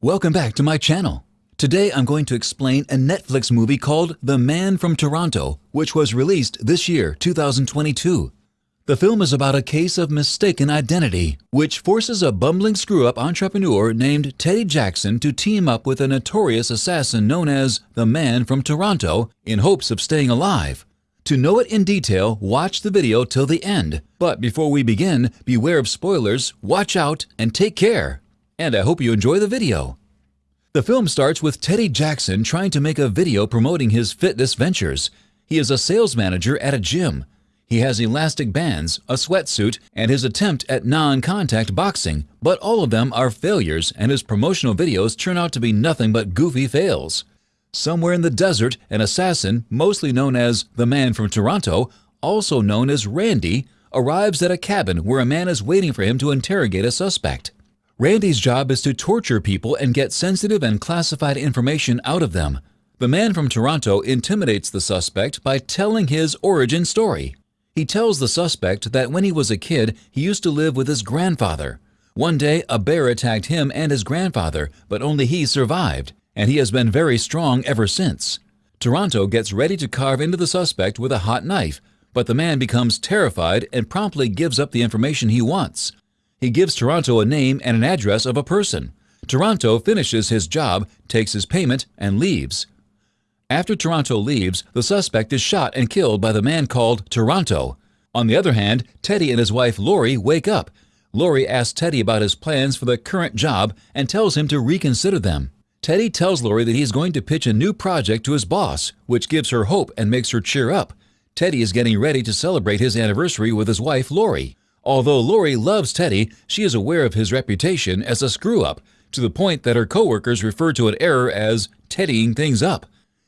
Welcome back to my channel. Today I'm going to explain a Netflix movie called The Man from Toronto, which was released this year, 2022. The film is about a case of mistaken identity, which forces a bumbling screw-up entrepreneur named Teddy Jackson to team up with a notorious assassin known as The Man from Toronto in hopes of staying alive. To know it in detail, watch the video till the end. But before we begin, beware of spoilers, watch out, and take care. And I hope you enjoy the video. The film starts with Teddy Jackson trying to make a video promoting his fitness ventures. He is a sales manager at a gym. He has elastic bands, a sweatsuit, and his attempt at non-contact boxing, but all of them are failures and his promotional videos turn out to be nothing but goofy fails. Somewhere in the desert, an assassin, mostly known as the Man from Toronto, also known as Randy, arrives at a cabin where a man is waiting for him to interrogate a suspect. Randy's job is to torture people and get sensitive and classified information out of them. The man from Toronto intimidates the suspect by telling his origin story. He tells the suspect that when he was a kid, he used to live with his grandfather. One day, a bear attacked him and his grandfather, but only he survived and he has been very strong ever since. Toronto gets ready to carve into the suspect with a hot knife, but the man becomes terrified and promptly gives up the information he wants. He gives Toronto a name and an address of a person. Toronto finishes his job, takes his payment, and leaves. After Toronto leaves, the suspect is shot and killed by the man called Toronto. On the other hand, Teddy and his wife Lori wake up. Lori asks Teddy about his plans for the current job and tells him to reconsider them. Teddy tells Lori that he's going to pitch a new project to his boss, which gives her hope and makes her cheer up. Teddy is getting ready to celebrate his anniversary with his wife, Lori. Although Lori loves Teddy, she is aware of his reputation as a screw-up, to the point that her coworkers refer to an error as teddying things up.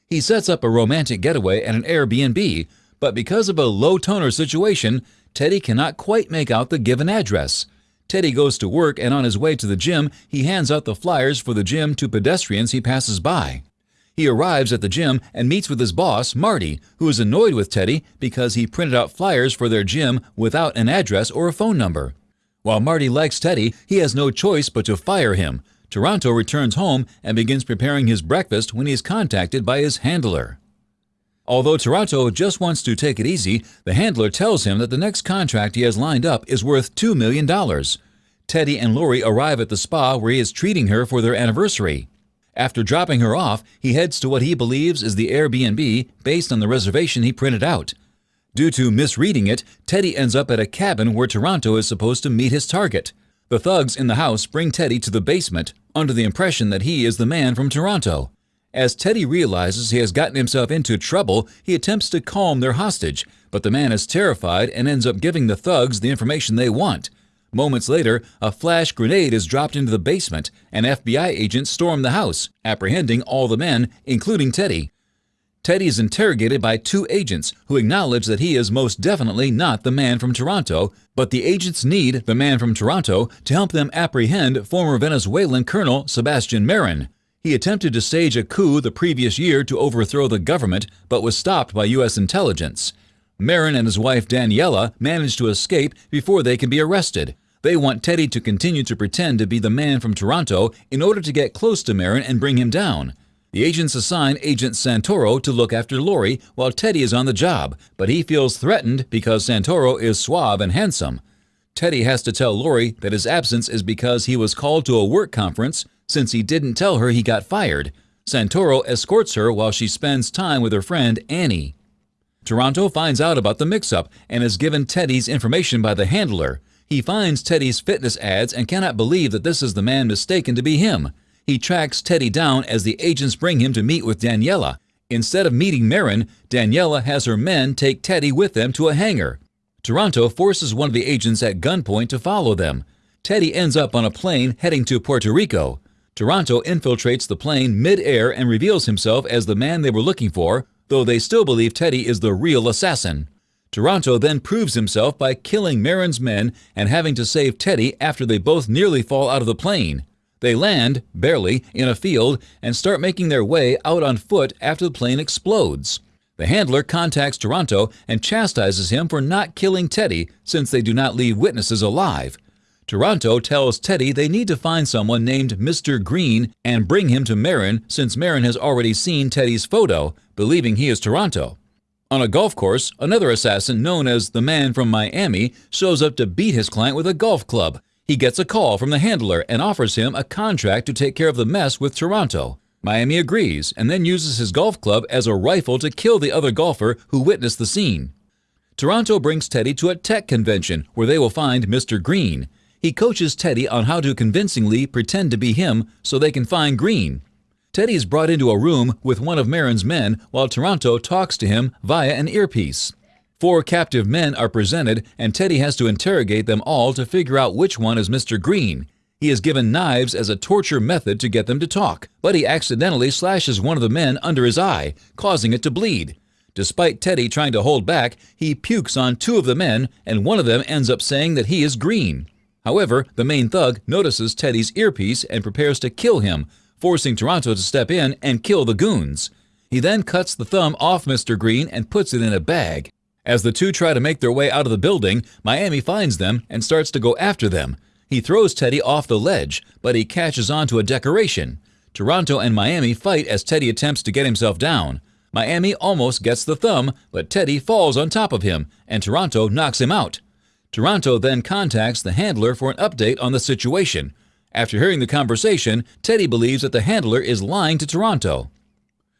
He sets up a romantic getaway at an Airbnb, but because of a low-toner situation, Teddy cannot quite make out the given address. Teddy goes to work and on his way to the gym, he hands out the flyers for the gym to pedestrians he passes by. He arrives at the gym and meets with his boss, Marty, who is annoyed with Teddy because he printed out flyers for their gym without an address or a phone number. While Marty likes Teddy, he has no choice but to fire him. Toronto returns home and begins preparing his breakfast when he is contacted by his handler. Although Toronto just wants to take it easy, the handler tells him that the next contract he has lined up is worth $2 million. Teddy and Lori arrive at the spa where he is treating her for their anniversary. After dropping her off, he heads to what he believes is the Airbnb based on the reservation he printed out. Due to misreading it, Teddy ends up at a cabin where Toronto is supposed to meet his target. The thugs in the house bring Teddy to the basement, under the impression that he is the man from Toronto. As Teddy realizes he has gotten himself into trouble, he attempts to calm their hostage, but the man is terrified and ends up giving the thugs the information they want. Moments later, a flash grenade is dropped into the basement, and FBI agents storm the house, apprehending all the men, including Teddy. Teddy is interrogated by two agents who acknowledge that he is most definitely not the man from Toronto, but the agents need the man from Toronto to help them apprehend former Venezuelan Colonel Sebastian Marin. He attempted to stage a coup the previous year to overthrow the government, but was stopped by U.S. intelligence. Marin and his wife Daniela manage to escape before they can be arrested. They want Teddy to continue to pretend to be the man from Toronto in order to get close to Marin and bring him down. The agents assign Agent Santoro to look after Lori while Teddy is on the job, but he feels threatened because Santoro is suave and handsome. Teddy has to tell Lori that his absence is because he was called to a work conference since he didn't tell her he got fired. Santoro escorts her while she spends time with her friend Annie. Toronto finds out about the mix-up and is given Teddy's information by the handler. He finds Teddy's fitness ads and cannot believe that this is the man mistaken to be him. He tracks Teddy down as the agents bring him to meet with Daniela. Instead of meeting Marin, Daniela has her men take Teddy with them to a hangar. Toronto forces one of the agents at gunpoint to follow them. Teddy ends up on a plane heading to Puerto Rico. Toronto infiltrates the plane mid-air and reveals himself as the man they were looking for, though they still believe Teddy is the real assassin. Toronto then proves himself by killing Marin's men and having to save Teddy after they both nearly fall out of the plane. They land, barely, in a field and start making their way out on foot after the plane explodes. The handler contacts Toronto and chastises him for not killing Teddy since they do not leave witnesses alive. Toronto tells Teddy they need to find someone named Mr. Green and bring him to Marin since Marin has already seen Teddy's photo, believing he is Toronto. On a golf course, another assassin known as the man from Miami shows up to beat his client with a golf club. He gets a call from the handler and offers him a contract to take care of the mess with Toronto. Miami agrees and then uses his golf club as a rifle to kill the other golfer who witnessed the scene. Toronto brings Teddy to a tech convention where they will find Mr. Green. He coaches Teddy on how to convincingly pretend to be him so they can find Green. Teddy is brought into a room with one of Marin's men while Toronto talks to him via an earpiece. Four captive men are presented, and Teddy has to interrogate them all to figure out which one is Mr. Green. He is given knives as a torture method to get them to talk, but he accidentally slashes one of the men under his eye, causing it to bleed. Despite Teddy trying to hold back, he pukes on two of the men, and one of them ends up saying that he is green. However, the main thug notices Teddy's earpiece and prepares to kill him, forcing Toronto to step in and kill the goons. He then cuts the thumb off Mr. Green and puts it in a bag. As the two try to make their way out of the building, Miami finds them and starts to go after them. He throws Teddy off the ledge, but he catches onto a decoration. Toronto and Miami fight as Teddy attempts to get himself down. Miami almost gets the thumb, but Teddy falls on top of him, and Toronto knocks him out. Toronto then contacts the handler for an update on the situation. After hearing the conversation, Teddy believes that the handler is lying to Toronto.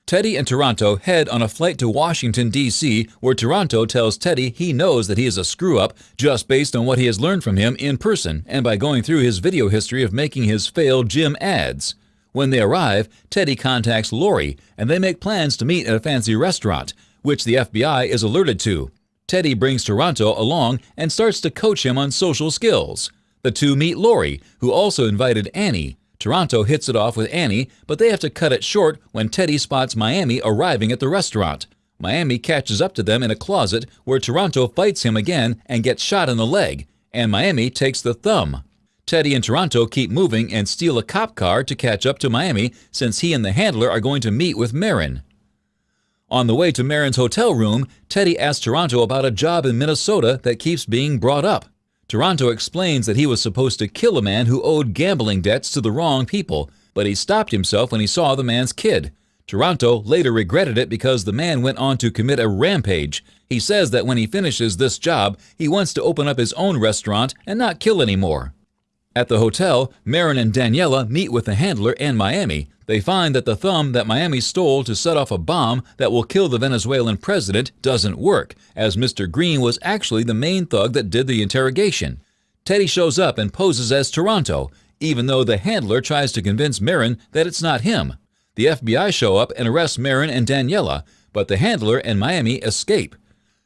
Teddy and Toronto head on a flight to Washington, D.C., where Toronto tells Teddy he knows that he is a screw up just based on what he has learned from him in person and by going through his video history of making his failed gym ads. When they arrive, Teddy contacts Lori and they make plans to meet at a fancy restaurant, which the FBI is alerted to. Teddy brings Toronto along and starts to coach him on social skills. The two meet Lori, who also invited Annie. Toronto hits it off with Annie, but they have to cut it short when Teddy spots Miami arriving at the restaurant. Miami catches up to them in a closet where Toronto fights him again and gets shot in the leg, and Miami takes the thumb. Teddy and Toronto keep moving and steal a cop car to catch up to Miami since he and the handler are going to meet with Marin. On the way to Marin's hotel room, Teddy asks Toronto about a job in Minnesota that keeps being brought up. Toronto explains that he was supposed to kill a man who owed gambling debts to the wrong people, but he stopped himself when he saw the man's kid. Toronto later regretted it because the man went on to commit a rampage. He says that when he finishes this job, he wants to open up his own restaurant and not kill anymore. At the hotel, Marin and Daniela meet with the handler and Miami. They find that the thumb that Miami stole to set off a bomb that will kill the Venezuelan president doesn't work, as Mr. Green was actually the main thug that did the interrogation. Teddy shows up and poses as Toronto, even though the handler tries to convince Marin that it's not him. The FBI show up and arrest Marin and Daniela, but the handler and Miami escape.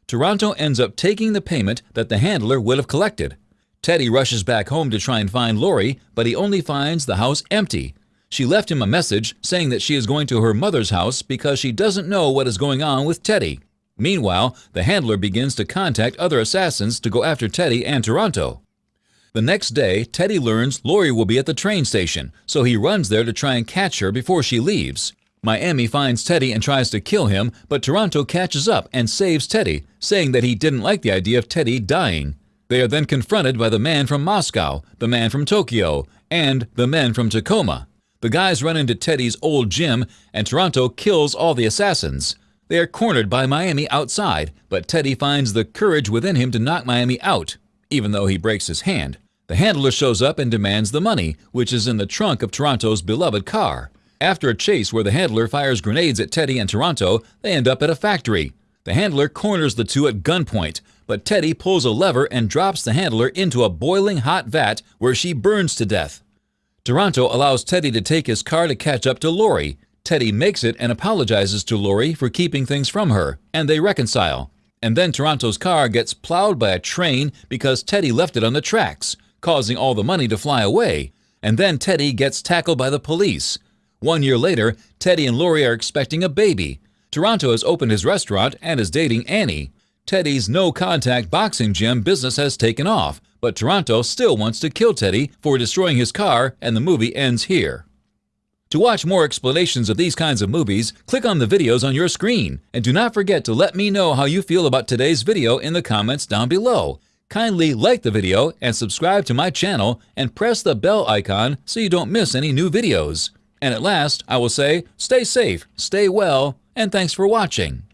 Toronto ends up taking the payment that the handler would have collected. Teddy rushes back home to try and find Lori, but he only finds the house empty. She left him a message saying that she is going to her mother's house because she doesn't know what is going on with Teddy. Meanwhile, the handler begins to contact other assassins to go after Teddy and Toronto. The next day, Teddy learns Lori will be at the train station, so he runs there to try and catch her before she leaves. Miami finds Teddy and tries to kill him, but Toronto catches up and saves Teddy, saying that he didn't like the idea of Teddy dying. They are then confronted by the man from Moscow, the man from Tokyo, and the men from Tacoma. The guys run into Teddy's old gym, and Toronto kills all the assassins. They are cornered by Miami outside, but Teddy finds the courage within him to knock Miami out, even though he breaks his hand. The handler shows up and demands the money, which is in the trunk of Toronto's beloved car. After a chase where the handler fires grenades at Teddy and Toronto, they end up at a factory. The handler corners the two at gunpoint, but Teddy pulls a lever and drops the handler into a boiling hot vat where she burns to death. Toronto allows Teddy to take his car to catch up to Lori. Teddy makes it and apologizes to Lori for keeping things from her, and they reconcile. And then Toronto's car gets plowed by a train because Teddy left it on the tracks, causing all the money to fly away. And then Teddy gets tackled by the police. One year later, Teddy and Lori are expecting a baby. Toronto has opened his restaurant and is dating Annie. Teddy's no contact boxing gym business has taken off, but Toronto still wants to kill Teddy for destroying his car, and the movie ends here. To watch more explanations of these kinds of movies, click on the videos on your screen, and do not forget to let me know how you feel about today's video in the comments down below. Kindly like the video and subscribe to my channel and press the bell icon so you don't miss any new videos. And at last, I will say, stay safe, stay well, and thanks for watching.